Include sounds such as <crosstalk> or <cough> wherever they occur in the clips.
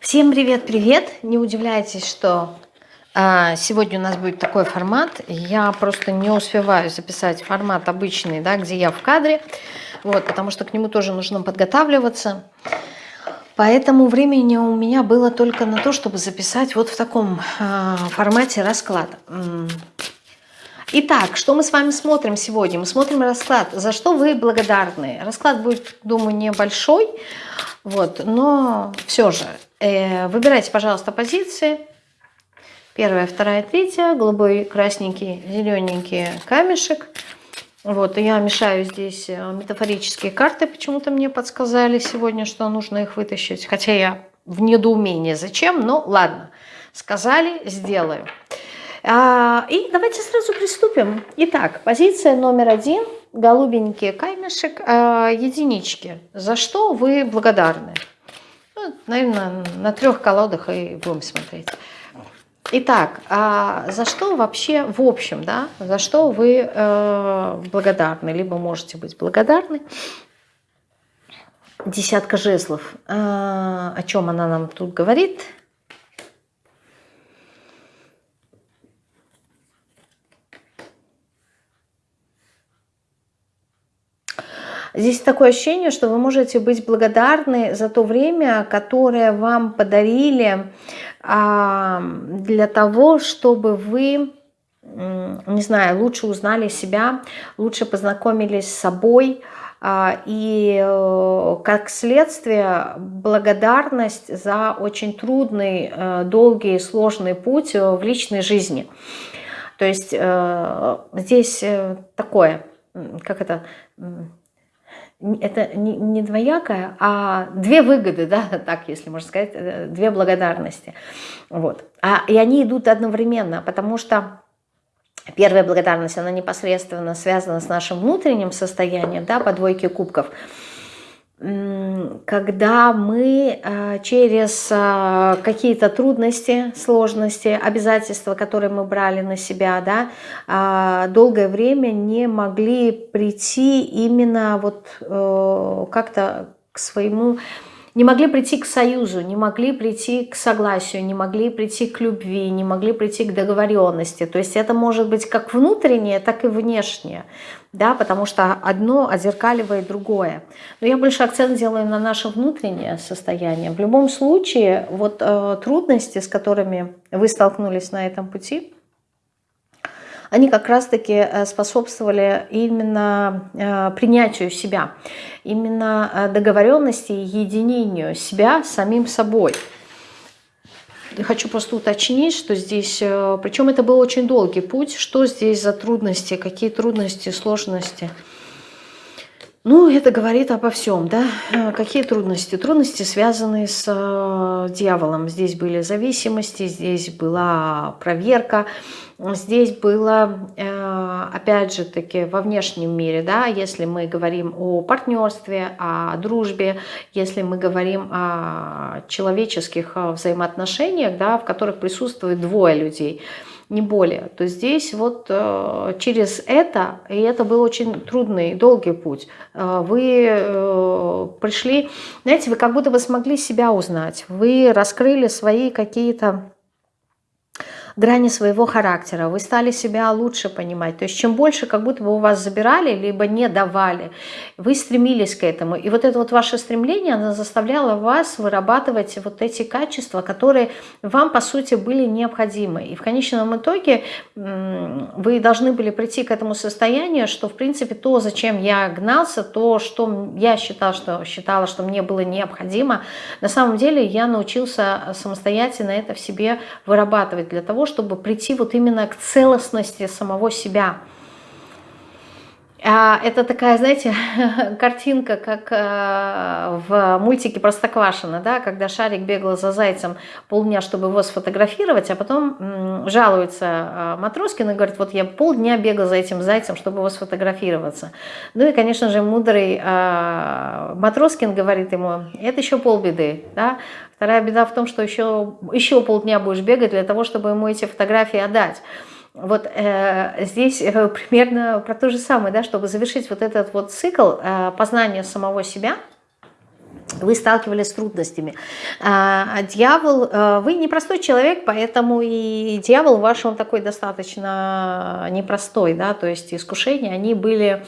Всем привет-привет! Не удивляйтесь, что э, сегодня у нас будет такой формат. Я просто не успеваю записать формат обычный, да, где я в кадре, вот, потому что к нему тоже нужно подготавливаться. Поэтому времени у меня было только на то, чтобы записать вот в таком э, формате расклад. Итак, что мы с вами смотрим сегодня? Мы смотрим расклад. За что вы благодарны? Расклад будет, думаю, небольшой, вот, но все же Э, выбирайте, пожалуйста, позиции. Первая, вторая, третья. Голубой, красненький, зелененький камешек. Вот, я мешаю здесь э, метафорические карты. Почему-то мне подсказали сегодня, что нужно их вытащить. Хотя я в недоумении, зачем, но ладно. Сказали, сделаю. А, и давайте сразу приступим. Итак, позиция номер один. Голубенький камешек, а, единички. За что вы благодарны? Ну, наверное, на трех колодах и будем смотреть. Итак, а за что вообще в общем, да, за что вы э, благодарны, либо можете быть благодарны? Десятка жезлов. О чем она нам тут говорит? Здесь такое ощущение, что вы можете быть благодарны за то время, которое вам подарили а, для того, чтобы вы, не знаю, лучше узнали себя, лучше познакомились с собой, а, и э, как следствие благодарность за очень трудный, э, долгий, сложный путь в личной жизни. То есть э, здесь такое, как это это не, двоякое, а две выгоды, да, <laughs> так, если можно сказать, э, две благодарности. Вот. А, и они идут одновременно, потому что первая благодарность, она непосредственно связана с нашим внутренним состоянием, да, по двойке кубков – когда мы э, через э, какие-то трудности, сложности, обязательства, которые мы брали на себя, да, а, долгое время не могли прийти именно вот э, как-то к своему не могли прийти к союзу, не могли прийти к согласию, не могли прийти к любви, не могли прийти к договоренности. То есть это может быть как внутреннее, так и внешнее, да, потому что одно отзеркаливает другое. Но я больше акцент делаю на наше внутреннее состояние. В любом случае, вот э, трудности, с которыми вы столкнулись на этом пути, они как раз-таки э, способствовали именно э, принятию себя, именно э, договоренности и единению себя с самим собой. Хочу просто уточнить, что здесь, причем это был очень долгий путь, что здесь за трудности, какие трудности, сложности. Ну, это говорит обо всем, да. Какие трудности? Трудности, связанные с дьяволом. Здесь были зависимости, здесь была проверка, Здесь было, э, опять же таки, во внешнем мире, да, если мы говорим о партнерстве, о дружбе, если мы говорим о человеческих э, взаимоотношениях, да, в которых присутствует двое людей, не более, то здесь вот э, через это, и это был очень трудный, долгий путь, вы пришли, знаете, вы как будто бы смогли себя узнать, вы раскрыли свои какие-то грани своего характера, вы стали себя лучше понимать. То есть чем больше как будто бы у вас забирали, либо не давали, вы стремились к этому. И вот это вот ваше стремление, оно заставляло вас вырабатывать вот эти качества, которые вам, по сути, были необходимы. И в конечном итоге вы должны были прийти к этому состоянию, что, в принципе, то, зачем я гнался, то, что я считал, что, считала, что мне было необходимо, на самом деле я научился самостоятельно это в себе вырабатывать для того, чтобы прийти вот именно к целостности самого себя. А, это такая, знаете, <laughs> картинка, как э, в мультике «Простоквашино», да, когда Шарик бегал за зайцем полдня, чтобы его сфотографировать, а потом жалуется э, Матроскин и говорит, вот я полдня бегал за этим зайцем, чтобы его сфотографироваться. Ну и, конечно же, мудрый э, Матроскин говорит ему, это еще полбеды, да, Вторая беда в том, что еще, еще полдня будешь бегать для того, чтобы ему эти фотографии отдать. Вот э, здесь э, примерно про то же самое, да, чтобы завершить вот этот вот цикл э, познания самого себя, вы сталкивались с трудностями. А дьявол, э, вы непростой человек, поэтому и дьявол ваш, он такой достаточно непростой, да, то есть искушения, они были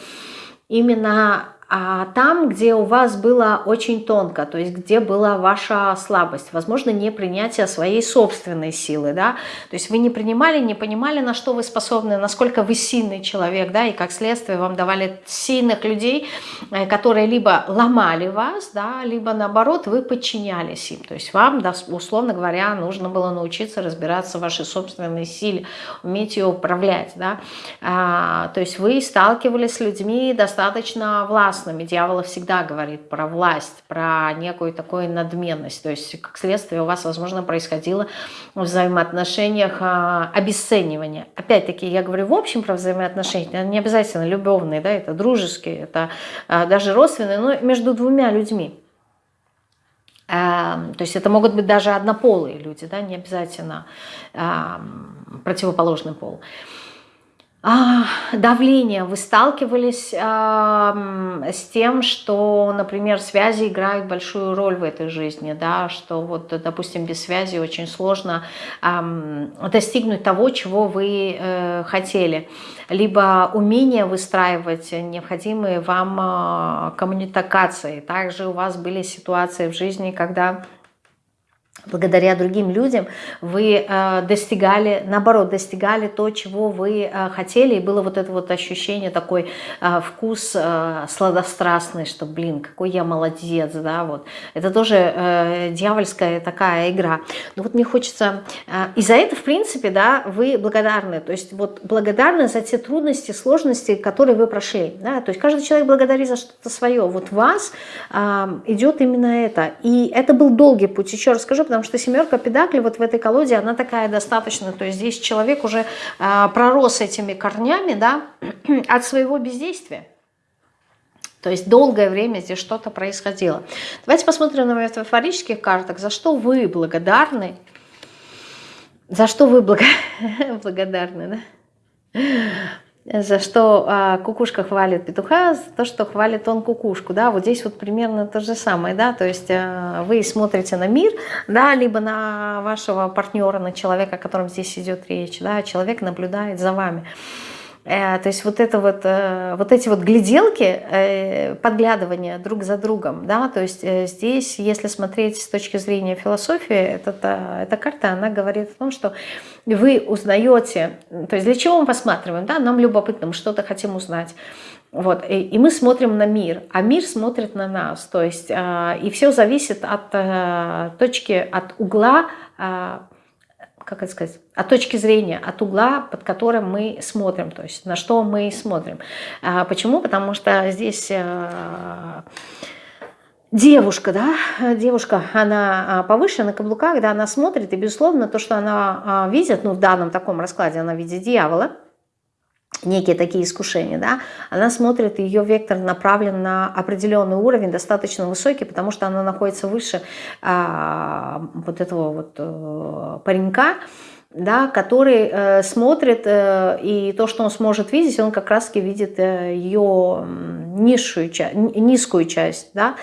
именно а там, где у вас было очень тонко, то есть где была ваша слабость, возможно, не принятие своей собственной силы, да, то есть вы не принимали, не понимали, на что вы способны, насколько вы сильный человек, да, и как следствие вам давали сильных людей, э, которые либо ломали вас, да, либо наоборот вы подчинялись им, то есть вам, да, условно говоря, нужно было научиться разбираться в вашей собственной силе, уметь ее управлять, да, а, то есть вы сталкивались с людьми достаточно властными, властными. Дьявол всегда говорит про власть, про некую такую надменность. То есть, как следствие, у вас, возможно, происходило в взаимоотношениях а, обесценивание. Опять-таки, я говорю в общем про взаимоотношения, не обязательно любовные, да, это дружеские, это а, даже родственные, но между двумя людьми. А, то есть это могут быть даже однополые люди, да, не обязательно противоположный пол. А, давление. Вы сталкивались а, с тем, что, например, связи играют большую роль в этой жизни, да, что вот, допустим, без связи очень сложно а, достигнуть того, чего вы э, хотели, либо умение выстраивать необходимые вам э, коммуникации. Также у вас были ситуации в жизни, когда благодаря другим людям вы э, достигали, наоборот, достигали то, чего вы э, хотели, и было вот это вот ощущение, такой э, вкус сладострастный, что, блин, какой я молодец, да, вот. Это тоже дьявольская такая игра. Но вот мне хочется, и за это, в принципе, да, вы благодарны, то есть вот благодарны за те трудности, сложности, которые вы прошли, да, то есть каждый человек благодарит за что-то свое, вот вас идет именно это, и это был долгий путь, еще раз скажу, потому что семерка педакли вот в этой колоде, она такая достаточно, то есть здесь человек уже э, пророс этими корнями, да, <clears throat> от своего бездействия. То есть долгое время здесь что-то происходило. Давайте посмотрим на метафорических картах, за что вы благодарны, за что вы <laughs> благодарны, да? За что а, кукушка хвалит петуха, за то, что хвалит он кукушку, да, вот здесь вот примерно то же самое, да, то есть а, вы смотрите на мир, да, либо на вашего партнера, на человека, о котором здесь идет речь, да, человек наблюдает за вами. Э, то есть вот, это вот, э, вот эти вот гляделки, э, подглядывания друг за другом, да, то есть здесь, если смотреть с точки зрения философии, эта, эта карта, она говорит о том, что вы узнаете, то есть для чего мы посматриваем, да, нам любопытно, мы что-то хотим узнать, вот, и, и мы смотрим на мир, а мир смотрит на нас, то есть и все зависит от точки, от угла как это сказать, от точки зрения, от угла, под которым мы смотрим, то есть на что мы смотрим. А почему? Потому что здесь э, девушка, да, девушка, она а, повыше на каблуках, да, она смотрит, и, безусловно, то, что она а, видит, ну, в данном таком раскладе она видит дьявола, некие такие искушения, да, она смотрит, ее вектор направлен на определенный уровень, достаточно высокий, потому что она находится выше а, вот этого вот а, паренька, да, который э, смотрит, э, и то, что он сможет видеть, он как раз-таки видит э, ее низшую, низкую часть, да,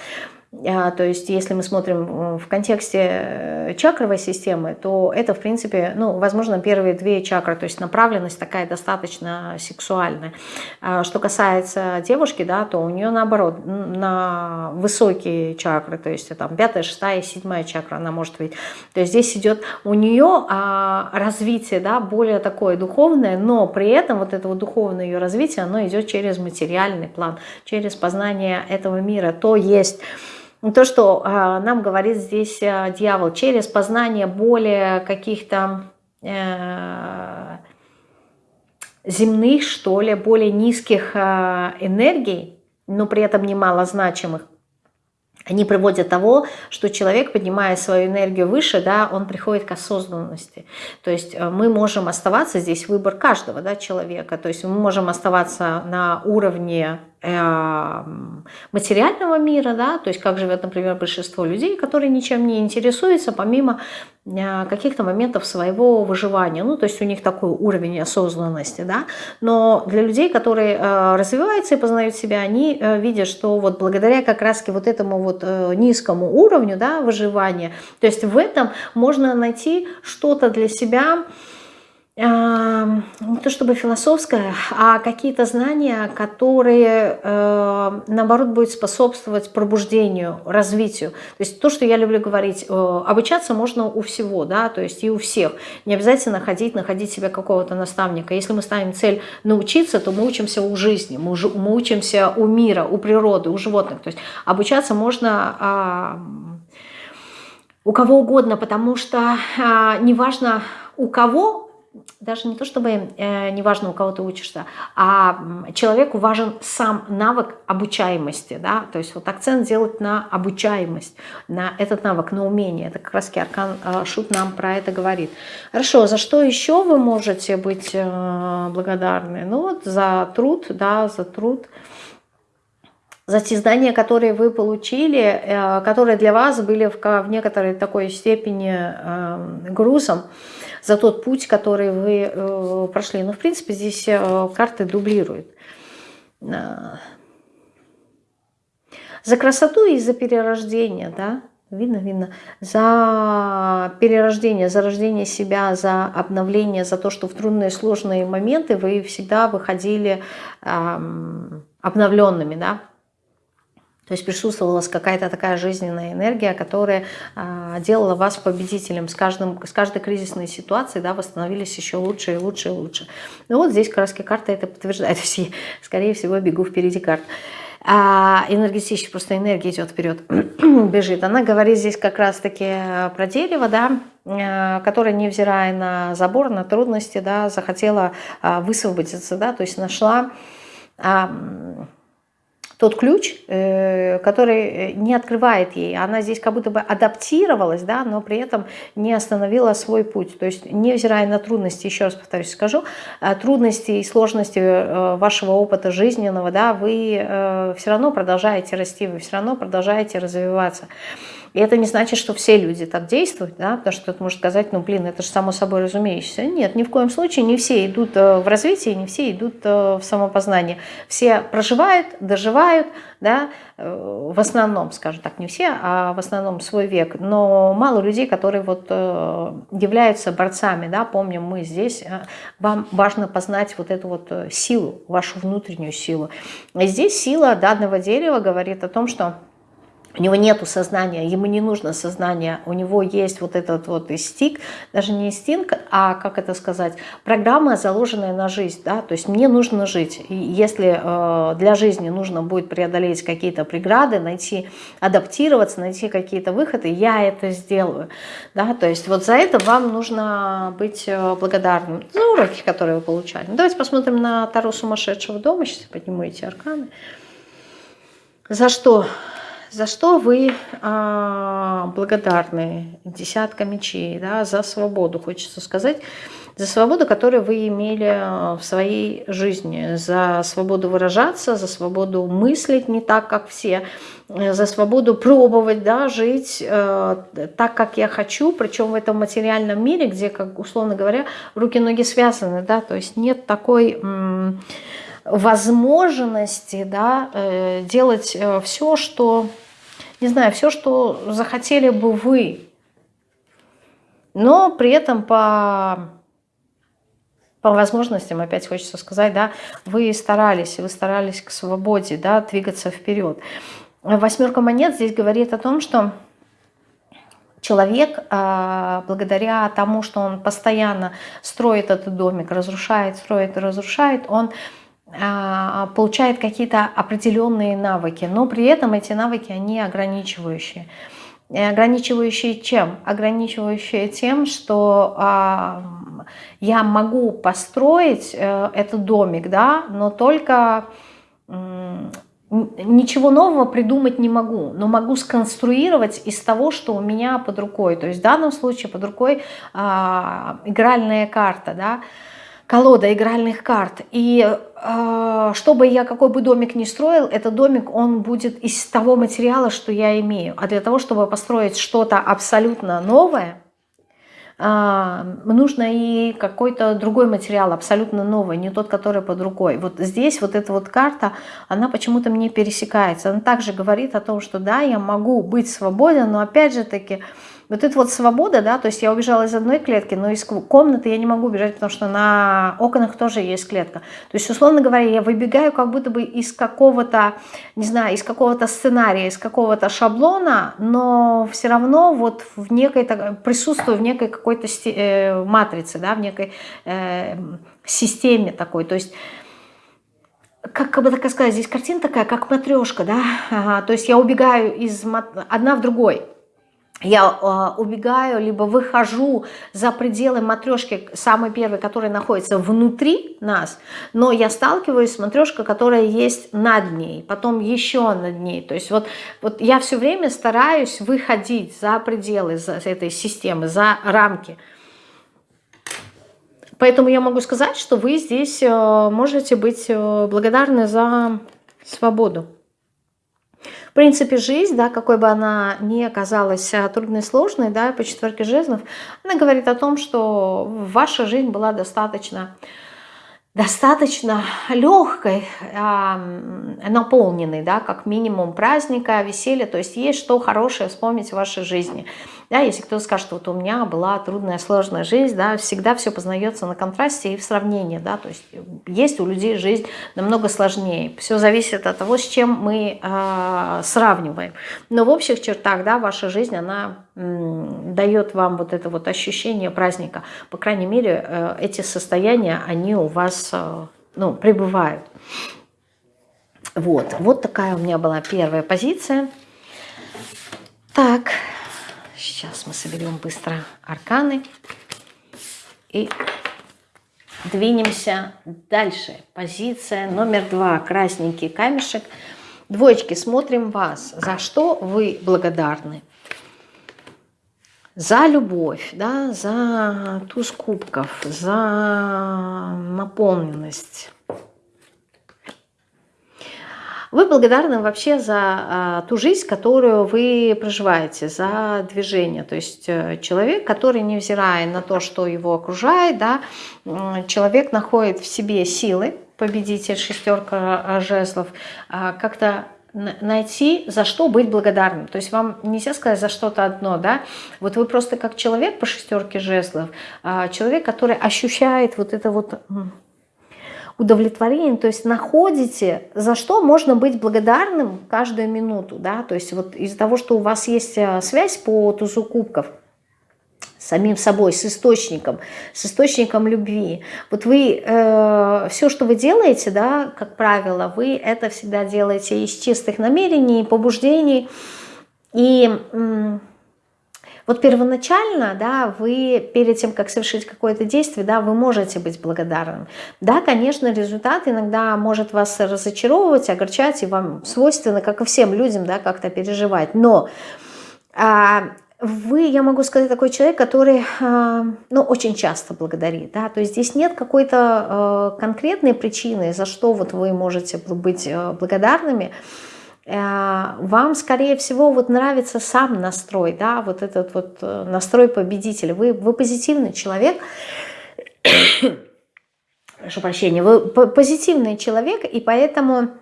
то есть, если мы смотрим в контексте э, чакровой системы, то это, в принципе, ну, возможно, первые две чакры, то есть направленность такая достаточно сексуальная. А, что касается девушки, да, то у нее наоборот, на высокие чакры, то есть там пятая, шестая, седьмая чакра она может видеть. То есть здесь идет у нее а, развитие, да, более такое духовное, но при этом вот это вот духовное ее развитие, оно идет через материальный план, через познание этого мира. То есть то, что а, нам говорит здесь а, дьявол, через познание более каких-то э, земных, что ли, более низких а, энергий, но при этом немало значимых, они приводят того, что человек, поднимая свою энергию выше, да, он приходит к осознанности. То есть э, мы можем оставаться, здесь выбор каждого да, человека, то есть мы можем оставаться на уровне э, материального мира, да, то есть как живет, например, большинство людей, которые ничем не интересуются, помимо э, каких-то моментов своего выживания. Ну, то есть у них такой уровень осознанности, да. Но для людей, которые э, развиваются и познают себя, они э, видят, что вот благодаря как раз вот этому вот низкому уровню, да, выживания, то есть в этом можно найти что-то для себя, не то чтобы философское, а какие-то знания, которые, э, наоборот, будут способствовать пробуждению, развитию. То есть то, что я люблю говорить, э, обучаться можно у всего, да, то есть и у всех. Не обязательно ходить, находить себе какого-то наставника. Если мы ставим цель научиться, то мы учимся у жизни, мы, учимся у мира, у природы, у животных. То есть обучаться можно а, у кого угодно, потому что а, неважно у кого даже не то чтобы э, неважно, у кого ты учишься, а человеку важен сам навык обучаемости, да, то есть вот акцент делать на обучаемость, на этот навык, на умение. Это как раз Аркан э, Шут нам про это говорит. Хорошо, за что еще вы можете быть э, благодарны? Ну вот за труд, да, за труд, за те знания, которые вы получили, э, которые для вас были в, в некоторой такой степени э, грузом, за тот путь, который вы э, прошли. Но, в принципе, здесь э, карты дублируют. Э, за красоту и за перерождение, да, видно, видно, за перерождение, за рождение себя, за обновление, за то, что в трудные сложные моменты вы всегда выходили эм, обновленными, да, то есть присутствовала какая-то такая жизненная энергия, которая а, делала вас победителем. С, каждым, с каждой кризисной ситуацией да, восстановились еще лучше и лучше и лучше. Ну вот здесь краски карта это подтверждает. <laughs> Есть, скорее всего, бегу впереди карт. А энергетически, просто энергия идет вперед, <clears throat> бежит. Она говорит здесь как раз-таки про дерево, да, а, которое, невзирая на забор, на трудности, да, захотела а, высвободиться, да, то есть нашла тот ключ, э, который э, не открывает ей. Она здесь как будто бы адаптировалась, да, но при этом не остановила свой путь. То есть, невзирая на трудности, еще раз повторюсь, скажу, э, трудности и сложности вашего опыта жизненного, да, вы все равно продолжаете расти, вы все равно продолжаете развиваться. И это не значит, что все люди так действуют, да, потому что кто-то может сказать, ну, блин, это же само собой разумеющееся. Нет, ни в коем случае не все идут э, в развитие, не все идут э, в самопознание. Все проживают, доживают, да, э, в основном, скажем так, не все, а в основном свой век. Но мало людей, которые вот являются борцами, да, помним мы здесь, вам важно познать вот эту вот силу, вашу внутреннюю силу. И здесь сила данного дерева говорит о том, что у него нету сознания, ему не нужно сознание, у него есть вот этот вот стик, даже не стинг, а, как это сказать, программа, заложенная на жизнь, да, то есть мне нужно жить, и если э, для жизни нужно будет преодолеть какие-то преграды, найти, адаптироваться, найти какие-то выходы, я это сделаю, да, то есть вот за это вам нужно быть э, благодарным. За уроки, которые вы получали. Ну, давайте посмотрим на Тару сумасшедшего дома, сейчас подниму эти арканы. За что за что вы а, благодарны? Десятка мечей, да, за свободу, хочется сказать. За свободу, которую вы имели а, в своей жизни. За свободу выражаться, за свободу мыслить не так, как все. За свободу пробовать, да, жить э, так, как я хочу. Причем в этом материальном мире, где, как условно говоря, руки-ноги связаны, да, то есть нет такой возможности да, э, делать э, все, что, не знаю, все, что захотели бы вы, но при этом по, по возможностям, опять хочется сказать, да, вы старались, вы старались к свободе, да, двигаться вперед. Восьмерка монет здесь говорит о том, что человек, а, благодаря тому, что он постоянно строит этот домик, разрушает, строит разрушает, он получает какие-то определенные навыки, но при этом эти навыки, они ограничивающие. Ограничивающие чем? Ограничивающие тем, что а, я могу построить а, этот домик, да, но только ничего нового придумать не могу, но могу сконструировать из того, что у меня под рукой. То есть в данном случае под рукой а, игральная карта, да, колода игральных карт. И э, чтобы я какой бы домик ни строил, этот домик, он будет из того материала, что я имею. А для того, чтобы построить что-то абсолютно новое, э, нужно и какой-то другой материал, абсолютно новый, не тот, который под рукой. Вот здесь вот эта вот карта, она почему-то мне пересекается. Она также говорит о том, что да, я могу быть свободен, но опять же таки вот эта вот свобода, да, то есть я убежала из одной клетки, но из комнаты я не могу убежать, потому что на окнах тоже есть клетка. То есть, условно говоря, я выбегаю как будто бы из какого-то, не знаю, из какого-то сценария, из какого-то шаблона, но все равно вот в некой, присутствую в некой какой-то э, матрице, да, в некой э, системе такой. То есть как, как бы так сказать, здесь картина такая, как матрешка, да, ага, то есть я убегаю из одна в другой я э, убегаю, либо выхожу за пределы матрешки, самой первой, которая находится внутри нас, но я сталкиваюсь с матрешкой, которая есть над ней, потом еще над ней. То есть вот, вот я все время стараюсь выходить за пределы за этой системы, за рамки. Поэтому я могу сказать, что вы здесь э, можете быть э, благодарны за свободу. Принципе, жизнь, да, какой бы она ни оказалась а, трудной, сложной, да, по четверке жезлов, она говорит о том, что ваша жизнь была достаточно достаточно легкой, наполненной, да, как минимум праздника, веселья, то есть есть что хорошее вспомнить в вашей жизни. Да, если кто-то скажет, что вот у меня была трудная, сложная жизнь, да, всегда все познается на контрасте и в сравнении, да, то есть есть у людей жизнь намного сложнее. Все зависит от того, с чем мы э, сравниваем. Но в общих чертах, да, ваша жизнь, она э, дает вам вот это вот ощущение праздника. По крайней мере, э, эти состояния, они у вас, э, ну, пребывают. Вот, вот такая у меня была первая позиция. Так, Сейчас мы соберем быстро арканы и двинемся дальше. Позиция номер два. Красненький камешек. Двоечки, смотрим вас. За что вы благодарны? За любовь, да, за туз кубков, за наполненность вы благодарны вообще за а, ту жизнь, которую вы проживаете, за движение. То есть э, человек, который, невзирая на то, что его окружает, да, человек находит в себе силы, победитель, шестерка а, жезлов, а, как-то найти, за что быть благодарным. То есть вам нельзя сказать за что-то одно, да. Вот вы просто как человек по шестерке жезлов, человек, который ощущает вот это вот удовлетворением, то есть находите, за что можно быть благодарным каждую минуту, да, то есть вот из-за того, что у вас есть э, связь по тузу кубков, с самим собой, с источником, с источником любви. Вот вы, э, все, что вы делаете, да, как правило, вы это всегда делаете из чистых намерений, побуждений, и... Э, вот первоначально, да, вы перед тем, как совершить какое-то действие, да, вы можете быть благодарным. Да, конечно, результат иногда может вас разочаровывать, огорчать, и вам свойственно, как и всем людям, да, как-то переживать. Но а, вы, я могу сказать, такой человек, который, а, ну, очень часто благодарит, да, то есть здесь нет какой-то а, конкретной причины, за что вот вы можете быть а, благодарными, Э, вам, скорее всего, вот нравится сам настрой, да, вот этот вот э, настрой победителя. Вы, вы позитивный человек, <coughs> прошу прощения, вы позитивный человек, и поэтому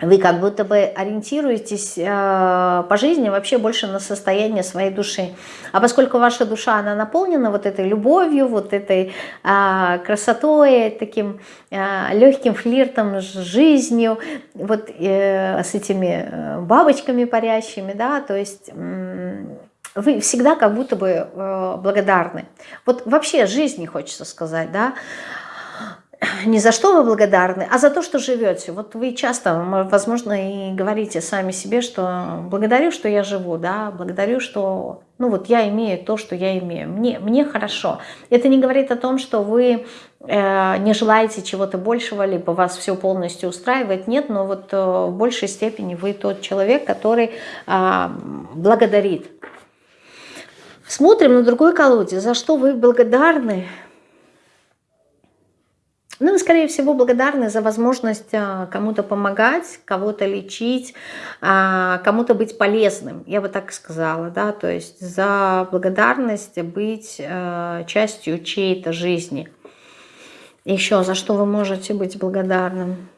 вы как будто бы ориентируетесь э, по жизни вообще больше на состояние своей души. А поскольку ваша душа, она наполнена вот этой любовью, вот этой э, красотой, таким э, легким флиртом с жизнью, вот э, с этими э, бабочками парящими, да, то есть... Э, вы всегда как будто бы э, благодарны. Вот вообще жизни, хочется сказать, да, не за что вы благодарны, а за то, что живете. Вот вы часто, возможно, и говорите сами себе, что благодарю, что я живу, да, благодарю, что, ну вот я имею то, что я имею, мне, мне хорошо. Это не говорит о том, что вы э, не желаете чего-то большего, либо вас все полностью устраивает, нет, но вот э, в большей степени вы тот человек, который э, благодарит. Смотрим на другой колоде, за что вы благодарны, вы, скорее всего, благодарны за возможность а, кому-то помогать, кого-то лечить, а, кому-то быть полезным, я бы так сказала, да, то есть за благодарность быть а, частью чьей-то жизни. Еще за что вы можете быть благодарным?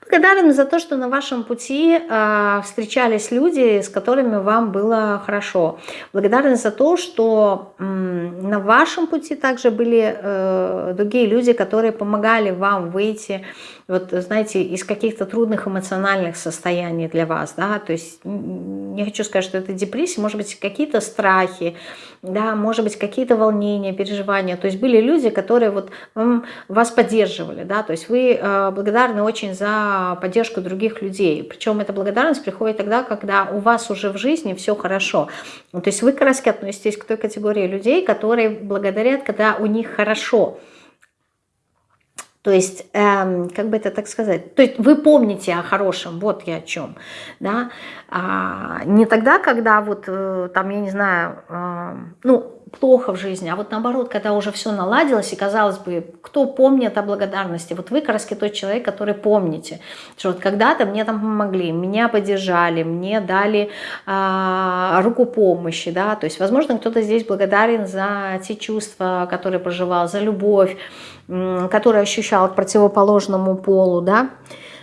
Благодарен за то, что на вашем пути э, встречались люди, с которыми вам было хорошо. Благодарен за то, что на вашем пути также были э, другие люди, которые помогали вам выйти вот, знаете, из каких-то трудных эмоциональных состояний для вас, да, то есть не хочу сказать, что это депрессия, может быть, какие-то страхи, да, может быть, какие-то волнения, переживания, то есть были люди, которые вот вас поддерживали, да, то есть вы э, благодарны очень за поддержку других людей, причем эта благодарность приходит тогда, когда у вас уже в жизни все хорошо, то есть вы как относитесь к той категории людей, которые благодарят, когда у них хорошо, то есть, эм, как бы это так сказать, то есть вы помните о хорошем, вот я о чем, да, а, не тогда, когда вот э, там, я не знаю, э, ну, плохо в жизни, а вот наоборот, когда уже все наладилось, и казалось бы, кто помнит о благодарности, вот вы, как тот человек, который помните, что вот когда-то мне там помогли, меня поддержали, мне дали а, руку помощи, да, то есть, возможно, кто-то здесь благодарен за те чувства, которые проживал, за любовь, который ощущал к противоположному полу, да.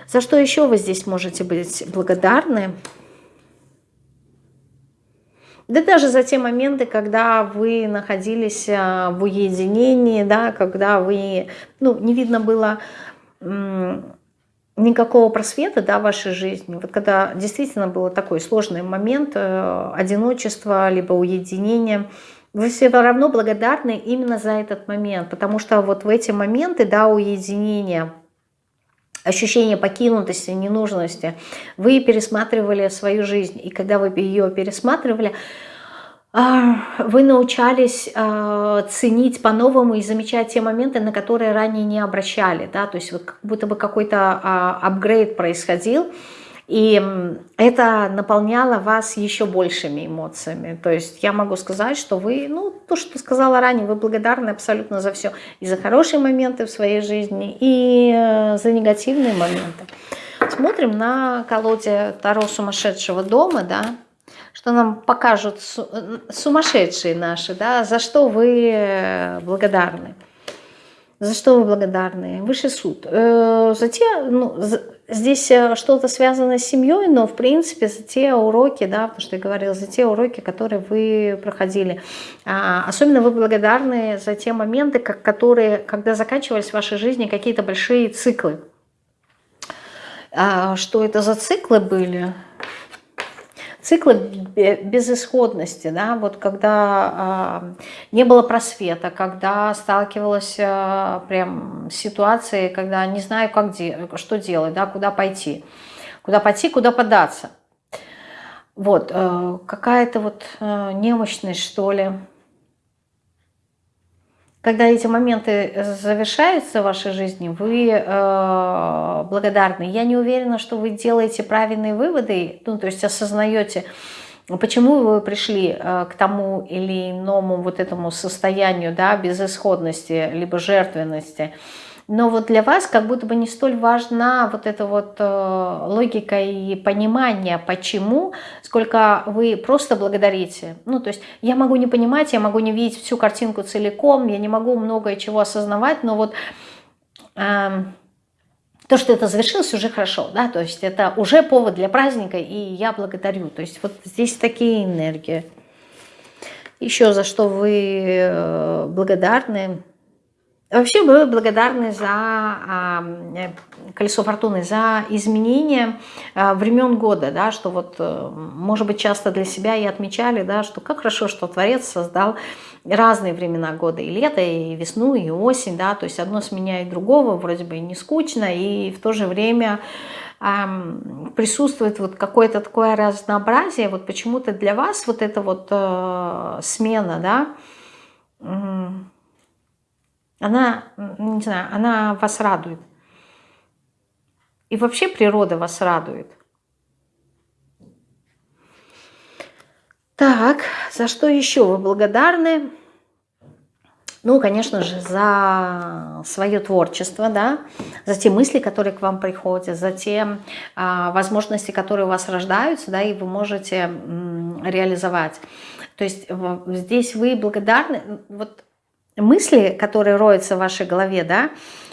За что еще вы здесь можете быть благодарны? Да даже за те моменты, когда вы находились а, в уединении, да, когда вы, ну, не видно было никакого просвета да, в вашей жизни, вот когда действительно был такой сложный момент э, одиночества, либо уединения, вы все равно благодарны именно за этот момент, потому что вот в эти моменты да, уединения, ощущение покинутости, ненужности, вы пересматривали свою жизнь, и когда вы ее пересматривали, а, вы научались а, ценить по-новому и замечать те моменты, на которые ранее не обращали, да, то есть вот как будто бы какой-то а, апгрейд происходил, и это наполняло вас еще большими эмоциями. То есть я могу сказать, что вы, ну, то, что сказала ранее, вы благодарны абсолютно за все. И за хорошие моменты в своей жизни, и э, за негативные моменты. Смотрим на колоде Таро сумасшедшего дома, да, что нам покажут сумасшедшие наши, да, за что вы э, благодарны. За что вы благодарны? Высший суд. Э, за те, ну, за, здесь э, что-то связано с семьей, но в принципе за те уроки, да, потому что я говорила, за те уроки, которые вы проходили. А, особенно вы благодарны за те моменты, как, которые, когда заканчивались в вашей жизни какие-то большие циклы. А, что это за циклы были? Циклы безысходности, да, вот когда э, не было просвета, когда сталкивалась э, прям с ситуацией, когда не знаю, как де что делать, да, куда пойти, куда пойти, куда податься. Вот, э, какая-то вот э, немощность, что ли, когда эти моменты завершаются в вашей жизни, вы э, благодарны. Я не уверена, что вы делаете правильные выводы, ну, то есть осознаете, почему вы пришли э, к тому или иному вот этому состоянию да, безысходности, либо жертвенности но вот для вас как будто бы не столь важна вот эта вот э, логика и понимание, почему, сколько вы просто благодарите. Ну, то есть я могу не понимать, я могу не видеть всю картинку целиком, я не могу многое чего осознавать, но вот... Э, то, что это завершилось, уже хорошо, да, то есть это уже повод для праздника, и я благодарю. То есть вот здесь такие энергии. Еще за что вы э, благодарны. Вообще вы благодарны за э, колесо фортуны, за изменение а, времен года, да, что вот, э, может быть, часто для себя и отмечали, да, что как хорошо, что Творец создал разные времена года, и лето, и весну, и осень, да, то есть одно сменяет другого, вроде бы не скучно, и в то же время присутствует вот какое-то такое разнообразие, вот почему-то для вас вот эта вот э, смена, да, она, не знаю, она вас радует. И вообще природа вас радует. Так, за что еще вы благодарны? Ну, конечно же, за свое творчество, да, за те мысли, которые к вам приходят, за те а, возможности, которые у вас рождаются, да, и вы можете реализовать. То есть здесь вы благодарны, вот мысли, которые роются в вашей голове, да,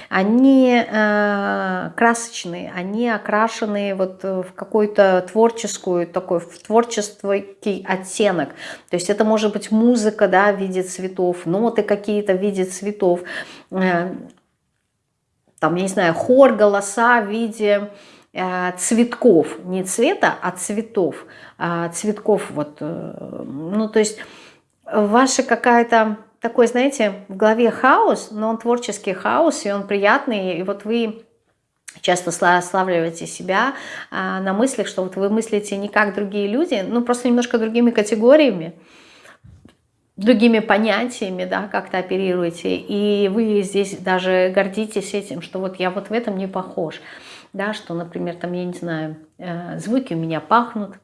они э, красочные, они окрашены вот в какую-то творческую, такой в творческий оттенок. То есть это может быть музыка, да, в виде цветов, ноты какие-то в виде цветов, э, там, я не знаю, хор, голоса в виде э, цветков, не цвета, а цветов, э, цветков вот, э, ну то есть ваша какая-то такой, знаете, в голове хаос, но он творческий хаос, и он приятный, и вот вы часто славливаете себя а, на мыслях, что вот вы мыслите не как другие люди, ну просто немножко другими категориями, другими понятиями, да, как-то оперируете, и вы здесь даже гордитесь этим, что вот я вот в этом не похож, да, что, например, там, я не знаю, э, звуки у меня пахнут,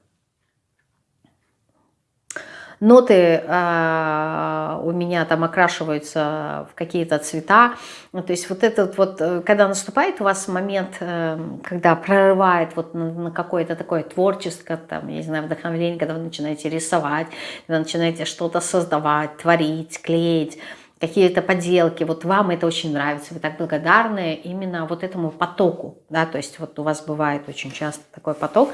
ноты э, у меня там окрашиваются в какие-то цвета. Ну, то есть вот этот вот, э, когда наступает у вас момент, э, когда прорывает вот на, на какое-то такое творческое, там, я не знаю, вдохновление, когда вы начинаете рисовать, когда начинаете что-то создавать, творить, клеить, какие-то поделки, вот вам это очень нравится, вы так благодарны именно вот этому потоку, да, то есть вот у вас бывает очень часто такой поток,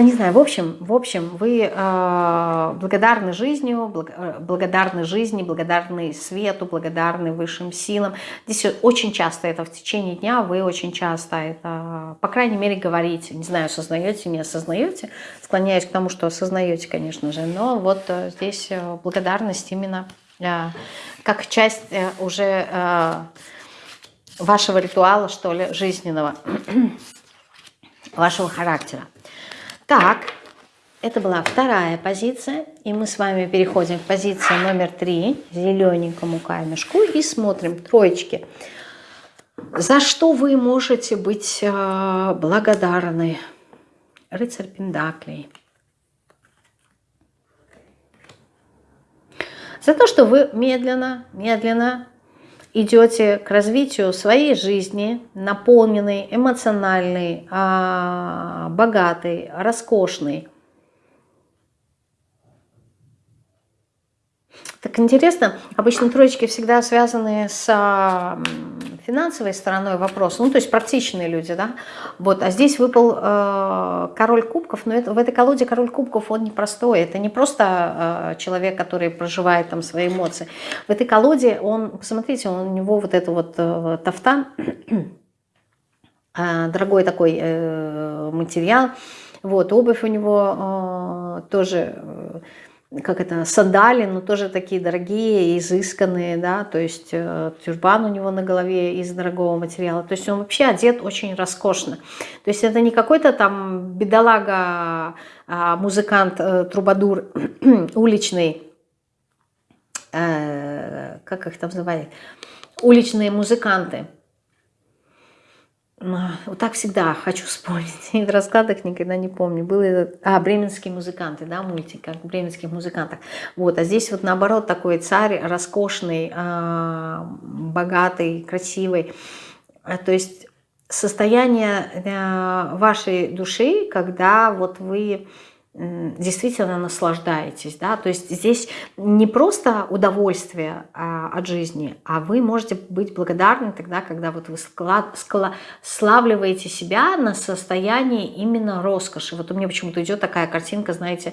не знаю, в общем, в общем, вы э, благодарны жизнью, благ, э, благодарны жизни, благодарны свету, благодарны высшим силам. Здесь очень часто это в течение дня, вы очень часто это, по крайней мере, говорите. Не знаю, осознаете, не осознаете. Склоняюсь к тому, что осознаете, конечно же. Но вот э, здесь э, благодарность именно э, как часть э, уже э, вашего ритуала, что ли, жизненного, <clears throat> вашего характера. Так, это была вторая позиция. И мы с вами переходим к позиции номер три, зелененькому камешку, и смотрим троечки. За что вы можете быть э, благодарны? Рыцарь Пендаклей. За то, что вы медленно, медленно идете к развитию своей жизни, наполненной, эмоциональной, а, богатой, роскошной. Так интересно, обычно троечки всегда связаны с финансовой стороной вопроса, ну, то есть практичные люди, да, вот, а здесь выпал э, король кубков, но это, в этой колоде король кубков, он непростой, это не просто э, человек, который проживает там свои эмоции, в этой колоде он, посмотрите, он, у него вот это вот э, тафтан, э, дорогой такой э, материал, вот, обувь у него э, тоже... Э, как это, сандали, но тоже такие дорогие, изысканные, да, то есть э, тюрбан у него на голове из дорогого материала, то есть он вообще одет очень роскошно. То есть это не какой-то там бедолага, а музыкант, э, трубадур <clears throat> уличный, э, как их там называют, уличные музыканты – вот так всегда хочу вспомнить. <laughs> И в раскладах никогда не помню. Был этот, а, бременские музыканты, да, мультик, как бременских музыкантах. Вот, а здесь вот наоборот такой царь роскошный, а, богатый, красивый. А, то есть состояние э, вашей души, когда вот вы действительно наслаждаетесь. Да? То есть здесь не просто удовольствие а, от жизни, а вы можете быть благодарны тогда, когда вот вы склад, скла, славливаете себя на состоянии именно роскоши. Вот у меня почему-то идет такая картинка, знаете,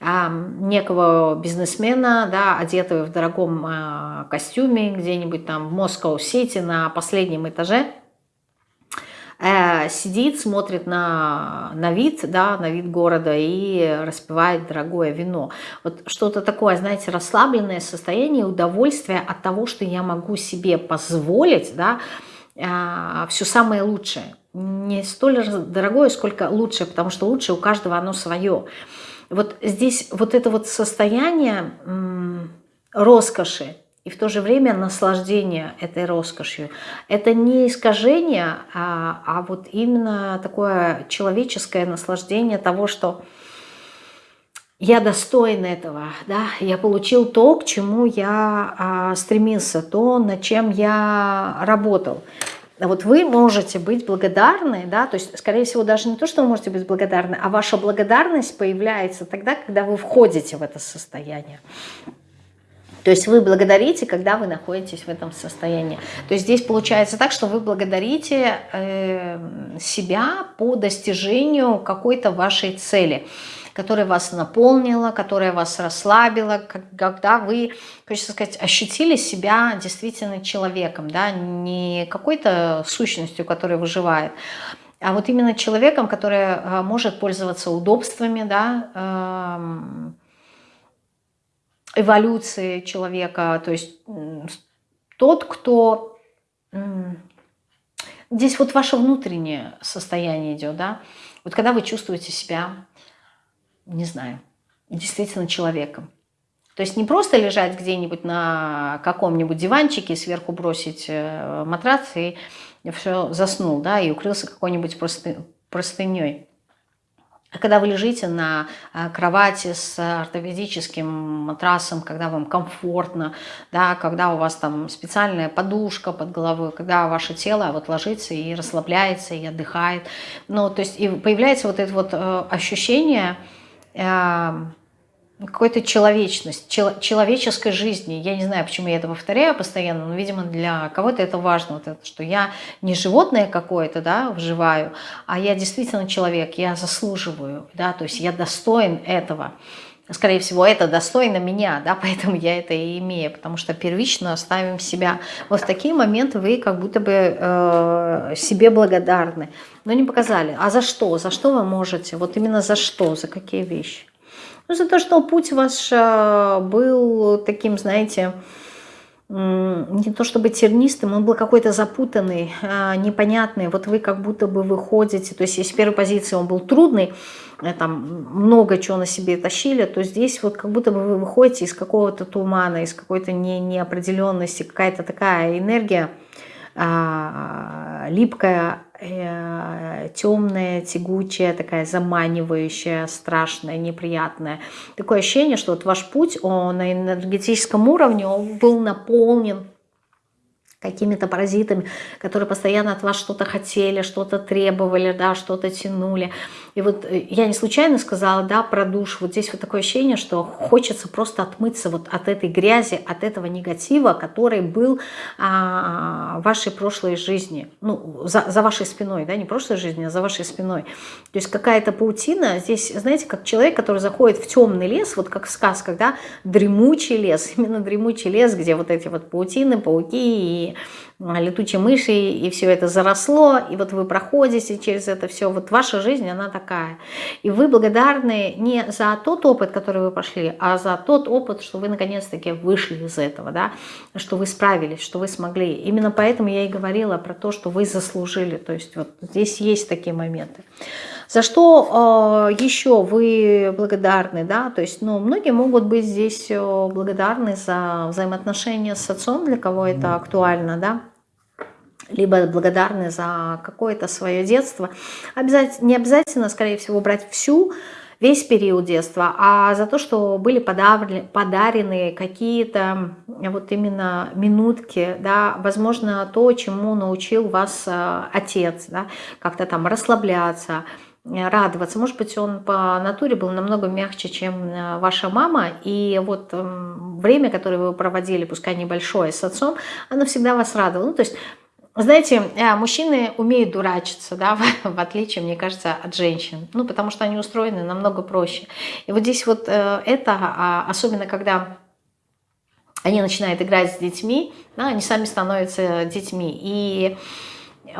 а, некого бизнесмена, да, одетого в дорогом а, костюме где-нибудь там в Москва-Сити на последнем этаже – Э, сидит, смотрит на, на вид, да, на вид города и распивает дорогое вино. Вот что-то такое, знаете, расслабленное состояние, удовольствие от того, что я могу себе позволить, да, э, все самое лучшее. Не столь дорогое, сколько лучшее, потому что лучшее у каждого оно свое. Вот здесь вот это вот состояние роскоши, и в то же время наслаждение этой роскошью. Это не искажение, а, а вот именно такое человеческое наслаждение того, что я достоин этого, да, я получил то, к чему я а, стремился, то, над чем я работал. Вот вы можете быть благодарны, да, то есть, скорее всего, даже не то, что вы можете быть благодарны, а ваша благодарность появляется тогда, когда вы входите в это состояние. То есть вы благодарите, когда вы находитесь в этом состоянии. То есть здесь получается так, что вы благодарите э, себя по достижению какой-то вашей цели которая вас наполнила, которая вас расслабила, когда вы, хочется сказать, ощутили себя действительно человеком, да, не какой-то сущностью, которая выживает, а вот именно человеком, который э, может пользоваться удобствами, да, эм, эволюции человека, то есть тот, кто... Здесь вот ваше внутреннее состояние идет, да, вот когда вы чувствуете себя не знаю, действительно человеком. То есть не просто лежать где-нибудь на каком-нибудь диванчике, сверху бросить э, матрац и все заснул, да, и укрылся какой-нибудь просты, простыней. А когда вы лежите на э, кровати с ортопедическим матрасом, когда вам комфортно, да, когда у вас там специальная подушка под головой, когда ваше тело вот ложится и расслабляется, и отдыхает, ну, то есть и появляется вот это вот э, ощущение, какой-то человечность, человеческой жизни. Я не знаю, почему я это повторяю постоянно, но, видимо, для кого-то это важно, вот это, что я не животное какое-то, да, вживаю, а я действительно человек, я заслуживаю, да, то есть я достоин этого. Скорее всего, это достойно меня, да, <laughs> поэтому я это и имею, потому что первично ставим себя. Вот в такие моменты вы как будто бы э, себе благодарны но не показали. А за что? За что вы можете? Вот именно за что? За какие вещи? Ну, за то, что путь ваш э, был таким, знаете, не то чтобы тернистым, он был какой-то запутанный, э, непонятный. Вот вы как будто бы выходите, то есть если с первой позиции он был трудный, э, там много чего на себе тащили, то здесь вот как будто бы вы выходите из какого-то тумана, из какой-то не, неопределенности, какая-то такая энергия, а, липкая, темная, тягучая, такая заманивающая, страшная, неприятная. Такое ощущение, что вот ваш путь, он на энергетическом уровне, он был наполнен какими-то паразитами, которые постоянно от вас что-то хотели, что-то требовали, да, что-то тянули. И вот э, я не случайно сказала, да, про душ. Вот здесь вот такое ощущение, что хочется просто отмыться вот от этой грязи, от этого негатива, который был а, в вашей прошлой жизни. Ну, за, за вашей спиной, да, не прошлой жизни, а за вашей спиной. То есть какая-то паутина. Здесь, знаете, как человек, который заходит в темный лес, вот как в сказках, да, дремучий лес, <laughs> именно дремучий лес, где вот эти вот паутины, пауки и летучие мыши, и все это заросло, и вот вы проходите через это все, вот ваша жизнь, она такая. И вы благодарны не за тот опыт, который вы прошли, а за тот опыт, что вы наконец-таки вышли из этого, да, что вы справились, что вы смогли. Именно поэтому я и говорила про то, что вы заслужили, то есть вот здесь есть такие моменты. За что э, еще вы благодарны, да, то есть, ну, многие могут быть здесь э, благодарны за взаимоотношения с отцом, для кого это актуально, да, либо благодарны за какое-то свое детство. Обязательно, не обязательно, скорее всего, брать всю, весь период детства, а за то, что были подарены, подарены какие-то вот именно минутки, да, возможно, то, чему научил вас э, отец, да, как-то там расслабляться, радоваться. Может быть, он по натуре был намного мягче, чем э, ваша мама, и вот эм, время, которое вы проводили, пускай небольшое, с отцом, оно всегда вас радовало. Ну, то есть, знаете, э, мужчины умеют дурачиться, да, <laughs> в отличие, мне кажется, от женщин, ну, потому что они устроены намного проще. И вот здесь вот э, это, а, особенно когда они начинают играть с детьми, да, они сами становятся детьми, и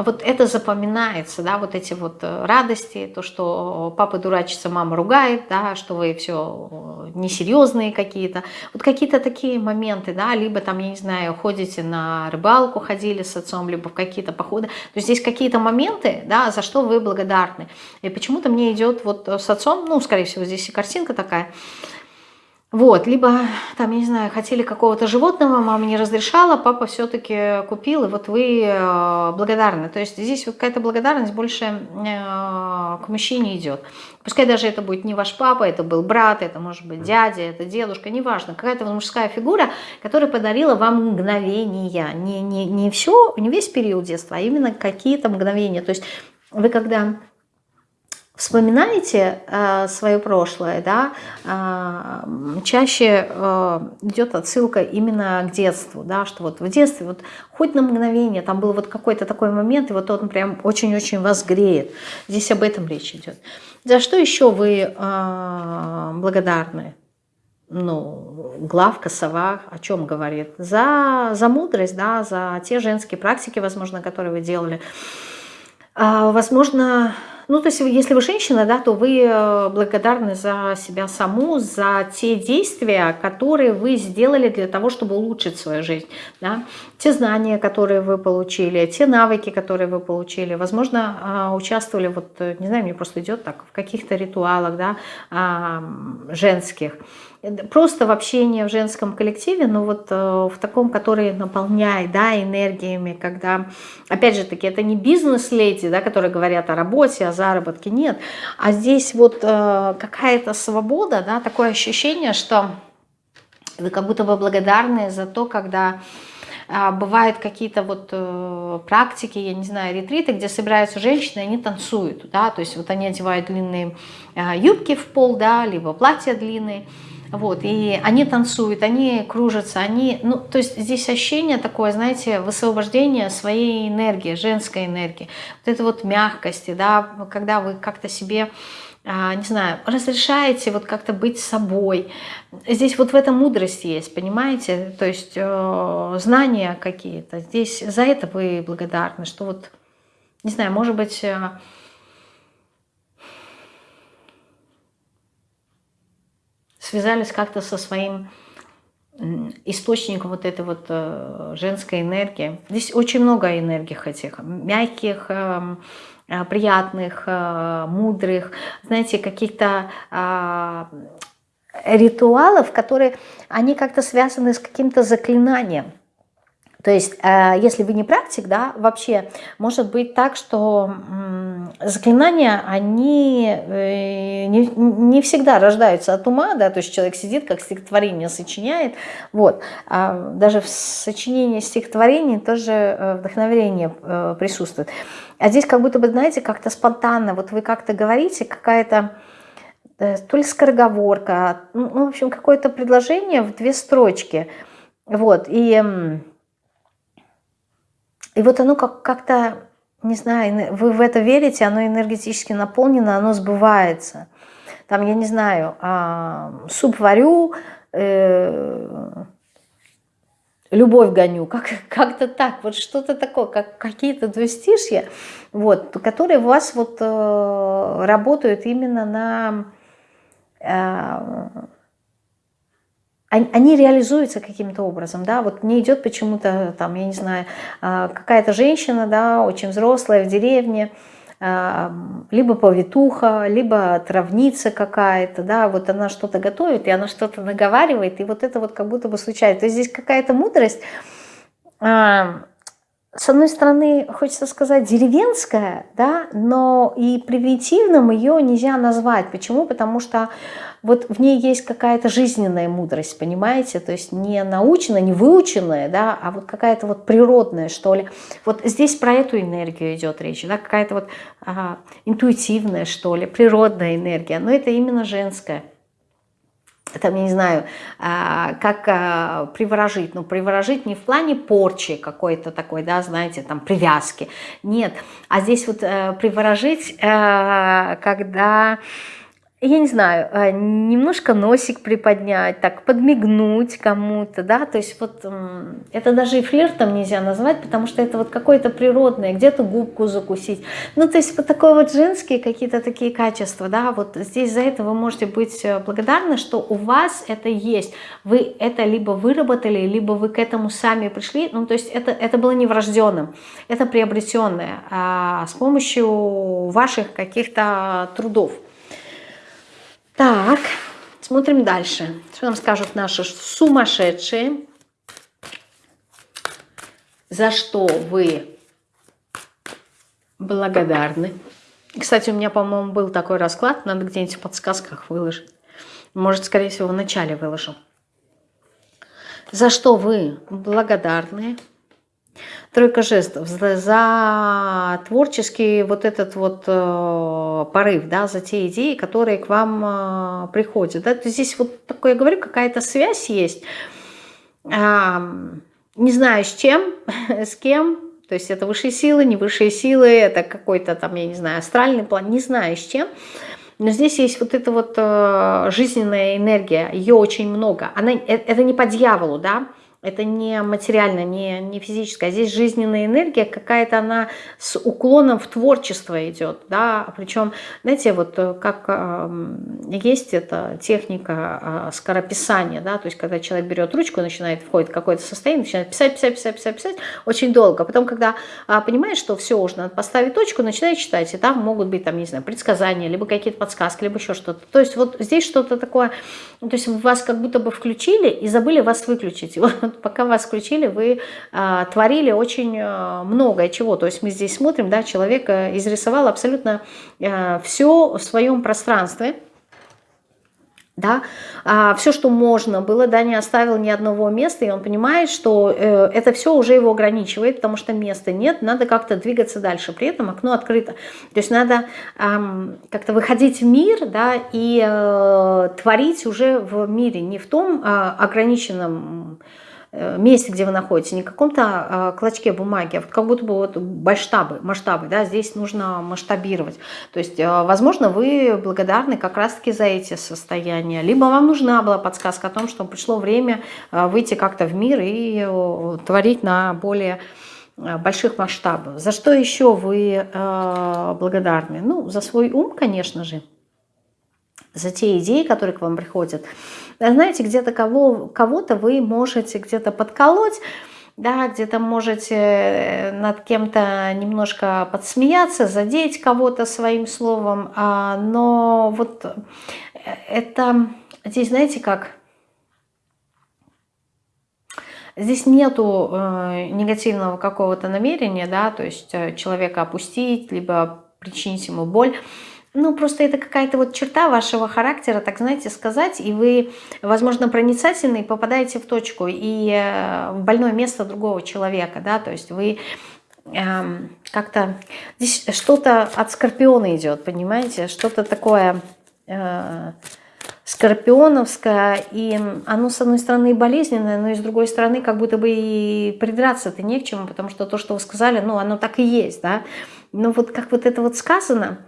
вот это запоминается, да, вот эти вот э, радости, то, что папа дурачится, мама ругает, да, что вы все э, несерьезные какие-то, вот какие-то такие моменты, да, либо там, я не знаю, ходите на рыбалку, ходили с отцом, либо в какие-то походы, то есть здесь какие-то моменты, да, за что вы благодарны. И почему-то мне идет вот с отцом, ну, скорее всего, здесь и картинка такая, Вот, либо, там, я не знаю, хотели какого-то животного, мама не разрешала, папа все-таки купил, и вот вы э, благодарны. То есть здесь вот какая-то благодарность больше э, к мужчине идет. Пускай даже это будет не ваш папа, это был брат, это может быть дядя, это дедушка, неважно. Какая-то мужская фигура, которая подарила вам мгновения. Не, не, не все, не весь период детства, а именно какие-то мгновения. То есть вы когда вспоминаете э, свое прошлое, да, э, чаще э, идет отсылка именно к детству, да, что вот в детстве вот хоть на мгновение там был вот какой-то такой момент, и вот он прям очень-очень вас греет. Здесь об этом речь идет. За что еще вы э, благодарны? ну, главка, сова о чем говорит? За, за мудрость, да, за те женские практики, возможно, которые вы делали. А, возможно, ну, то есть, если вы женщина, да, то вы э, благодарны за себя саму, за те действия, которые вы сделали для того, чтобы улучшить свою жизнь. Да? Те знания, которые вы получили, те навыки, которые вы получили. Возможно, а, участвовали, вот, э, не знаю, мне просто идет так, в каких-то ритуалах да, женских просто в общении в женском коллективе, но вот э, в таком, который наполняет да, энергиями, когда, опять же таки, это не бизнес-леди, да, которые говорят о работе, о заработке, нет, а здесь вот э, какая-то свобода, да, такое ощущение, что вы как будто бы благодарны за то, когда а, бывают какие-то вот э, практики, я не знаю, ретриты, где собираются женщины, они танцуют, да, то есть вот они одевают длинные э, юбки в пол, да, либо платья длинные, вот, и они танцуют, они кружатся, они, ну, то есть здесь ощущение такое, знаете, высвобождение своей энергии, женской энергии, вот это вот мягкости, да, когда вы как-то себе, а, не знаю, разрешаете вот как-то быть собой. Здесь вот в этом мудрость есть, понимаете, то есть э, знания какие-то. Здесь за это вы благодарны, что вот, не знаю, может быть... Э, связались как то со своим источником вот этой вот э, женской энергии. Здесь очень много энергий этих, мягких, эм, э, приятных, э, мудрых, знаете, каких-то а, ритуалов, которые, они как-то связаны с каким-то заклинанием. То есть, э, если вы не практик, да, вообще может быть так, что заклинания, они э, не, всегда рождаются от ума, да, то есть человек сидит, как стихотворение сочиняет, вот, а даже в сочинении стихотворений тоже э, вдохновение присутствует. А здесь как будто бы, знаете, как-то спонтанно, вот вы как-то говорите, какая-то то ли скороговорка, ну, в общем, какое-то предложение в две строчки, вот, и и вот оно как-то, как не знаю, вы в это верите, оно энергетически наполнено, оно сбывается. Там, я не знаю, а, суп варю, э, любовь гоню, как, как-то так, вот что-то такое, как какие-то двустишья, вот, которые у вас вот э, работают именно на... Э, они реализуются каким-то образом, да, вот не идет почему-то, там, я не знаю, а, какая-то женщина, да, очень взрослая в деревне, а, либо повитуха, либо травница какая-то, да, вот она что-то готовит, и она что-то наговаривает, и вот это вот как будто бы случается. То есть здесь какая-то мудрость, а, с одной стороны, хочется сказать, деревенская, да, но и примитивным ее нельзя назвать. Почему? Потому что вот в ней есть какая-то жизненная мудрость, понимаете? То есть не научная, не выученная, да, а вот какая-то вот природная, что ли. Вот здесь про эту энергию идет речь, да, какая-то вот ага, интуитивная, что ли, природная энергия, но это именно женская там, я не знаю, а, как а, приворожить. Ну, приворожить не в плане порчи какой-то такой, да, знаете, там, привязки. Нет, а здесь вот э, приворожить, э, когда я не знаю, а, немножко носик приподнять, так подмигнуть кому-то, да, то есть вот это даже и флиртом нельзя назвать, потому что это вот какое-то природное, где-то губку закусить, ну, то есть вот такое вот женские какие-то такие качества, да, вот здесь за это вы можете быть э, благодарны, что у вас это есть, вы это либо выработали, либо вы к этому сами пришли, ну, то есть это, это было не врожденным, это приобретенное а с помощью ваших каких-то трудов. Так, Смотрим дальше. Что нам скажут наши сумасшедшие? За что вы благодарны? Кстати, у меня, по-моему, был такой расклад. Надо где-нибудь в подсказках выложить. Может, скорее всего, в начале выложу. За что вы благодарны? Тройка жестов. За творческий вот этот вот э, порыв, да, за те идеи, которые к вам э, приходят. Да? Здесь вот такое, я говорю, какая-то связь есть. Э, не знаю с чем, <laughs> с кем, то есть это высшие силы, не высшие силы, это какой-то там, я не знаю, астральный план, не знаю с чем. Но здесь есть вот эта вот э, жизненная энергия, ее очень много. Она, э, это не по дьяволу, да, это не материально, не, не физическое. Здесь жизненная энергия какая-то, она с уклоном в творчество идет. Да? Причем, знаете, вот э, как э, есть эта техника э, скорописания, да? то есть когда человек берет ручку, начинает входит в какое-то состояние, начинает писать, писать, писать, писать, писать очень долго. Потом, когда э, понимает, что все, уже надо поставить точку, начинает читать. И там могут быть, там, не знаю, предсказания, либо какие-то подсказки, либо еще что-то. То есть вот здесь что-то такое, то есть вас как будто бы включили и забыли вас выключить. <laughs> пока вас включили, вы а, творили очень а, многое чего. То есть мы здесь смотрим, да, человек изрисовал абсолютно а, все в своем пространстве, да, а, все, что можно было, да, не оставил ни одного места, и он понимает, что э, это все уже его ограничивает, потому что места нет, надо как-то двигаться дальше, при этом окно открыто. То есть надо э, как-то выходить в мир, да, и э, творить уже в мире, не в том э, ограниченном Э, месте, где вы находитесь, не в каком-то а, клочке бумаги, а вот как будто бы вот масштабы, масштабы, да, здесь нужно масштабировать. То есть, э, возможно, вы благодарны как раз-таки за эти состояния, либо вам нужна была подсказка о том, что пришло время э, выйти как-то в мир и творить на более больших масштабах. За что еще вы благодарны? Ну, за свой ум, конечно же, за те идеи, которые к вам приходят, знаете, где-то кого, кого-то вы можете где-то подколоть, да, где-то можете э, над кем-то немножко подсмеяться, задеть кого-то своим словом, а, но вот э, это, здесь знаете как, здесь нету э, негативного какого-то намерения, да, то есть э, человека опустить, либо причинить ему боль, ну, просто это какая-то вот черта вашего характера, так знаете, сказать, и вы, возможно, проницательный, попадаете в точку и э, в больное место другого человека, да, то есть вы эм, как-то... Здесь что-то от скорпиона идет, понимаете, что-то такое... Э, скорпионовское, и оно, с одной стороны, болезненное, но и с другой стороны, как будто бы и придраться-то не к чему, потому что то, что вы сказали, ну, оно так и есть, да. Но вот как вот это вот сказано,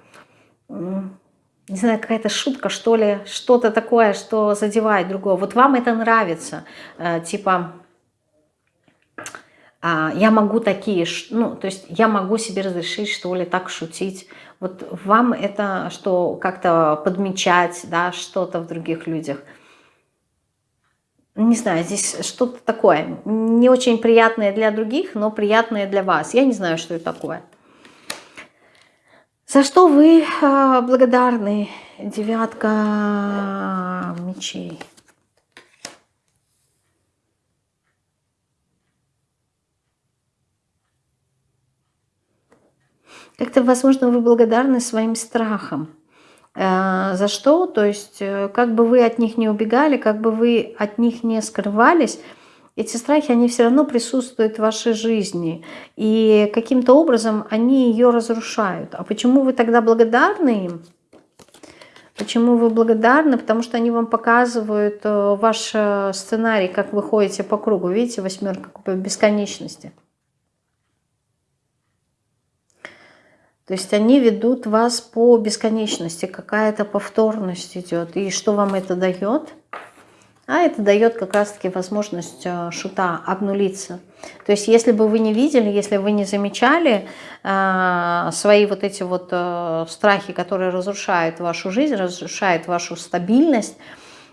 не знаю, какая-то шутка, что ли, что-то такое, что задевает другого. Вот вам это нравится, э, типа, а, я могу такие, ну, то есть я могу себе разрешить, что ли, так шутить. Вот вам это что, как-то подмечать, да, что-то в других людях. Не знаю, здесь что-то такое, не очень приятное для других, но приятное для вас. Я не знаю, что это такое. За что вы а, благодарны? Девятка мечей. Как-то, возможно, вы благодарны своим страхам. А, за что? То есть, э, как бы вы от них не убегали, как бы вы от них не скрывались, эти страхи, они все равно присутствуют в вашей жизни. И каким-то образом они ее разрушают. А почему вы тогда благодарны им? Почему вы благодарны? Потому что они вам показывают э, ваш э, сценарий, как вы ходите по кругу. Видите, восьмерка по бесконечности. То есть они ведут вас по бесконечности, какая-то повторность идет. И что вам это дает? А это дает как раз-таки возможность э, шута обнулиться. То есть если бы вы не видели, если вы не замечали э, свои вот эти вот э, страхи, которые разрушают вашу жизнь, разрушают вашу стабильность,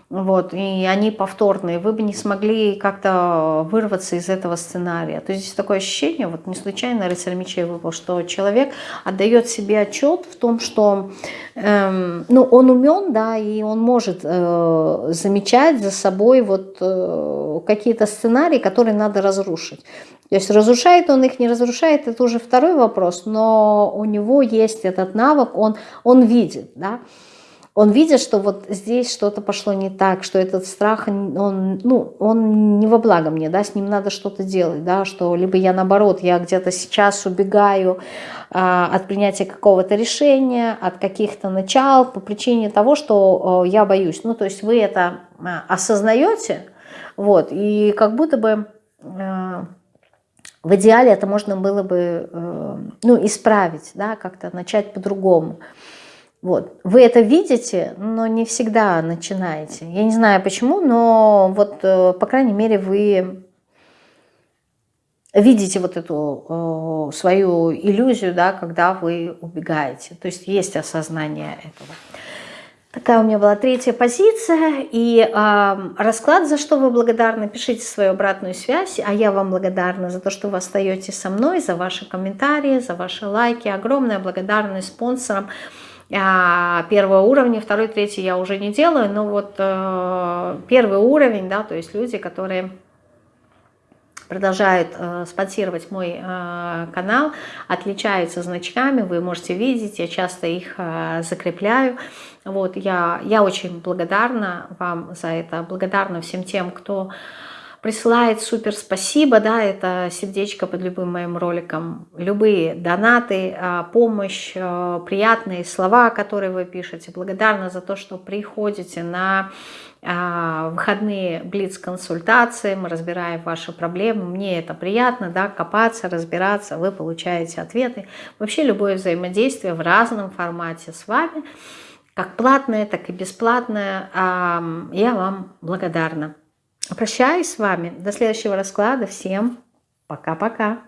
вот, и они повторные, вы бы не смогли как-то вырваться из этого сценария. То есть здесь такое ощущение, вот не случайно рыцарь мечей выпал, что человек отдает себе отчет в том, что эм, ну, он умен, да, и он может э, замечать за собой вот э, какие-то сценарии, которые надо разрушить. То есть разрушает он их, не разрушает, это уже второй вопрос, но у него есть этот навык, он, он видит, да, он видит, что вот здесь что-то пошло не так, что этот страх, он, ну, он не во благо мне, да, с ним надо что-то делать, да, что либо я наоборот, я где-то сейчас убегаю а, от принятия какого-то решения, от каких-то начал по причине того, что а, я боюсь. Ну, то есть вы это а, осознаете, вот, и как будто бы... А, в идеале это можно было бы э, ну, исправить, да, как-то начать по-другому. Вот. Вы это видите, но не всегда начинаете. Я не знаю почему, но вот, э, по крайней мере, вы видите вот эту э, свою иллюзию, да, когда вы убегаете. То есть есть осознание этого. Такая у меня была третья позиция. И э, расклад, за что вы благодарны, пишите свою обратную связь. А я вам благодарна за то, что вы остаетесь со мной, за ваши комментарии, за ваши лайки. Огромная благодарность спонсорам первого уровня, второй, третий я уже не делаю, но вот э, первый уровень, да, то есть люди, которые продолжают э, спонсировать мой э, канал, отличаются значками, вы можете видеть, я часто их э, закрепляю. Вот, я, я очень благодарна вам за это, благодарна всем тем, кто присылает супер спасибо, да, это сердечко под любым моим роликом, любые донаты, а, помощь, а, приятные слова, которые вы пишете. Благодарна за то, что приходите на а, выходные блиц-консультации, мы разбираем ваши проблемы, мне это приятно, да, копаться, разбираться, вы получаете ответы. Вообще любое взаимодействие в разном формате с вами, как платное, так и бесплатное, я вам благодарна. Прощаюсь с вами. До следующего расклада. Всем пока-пока.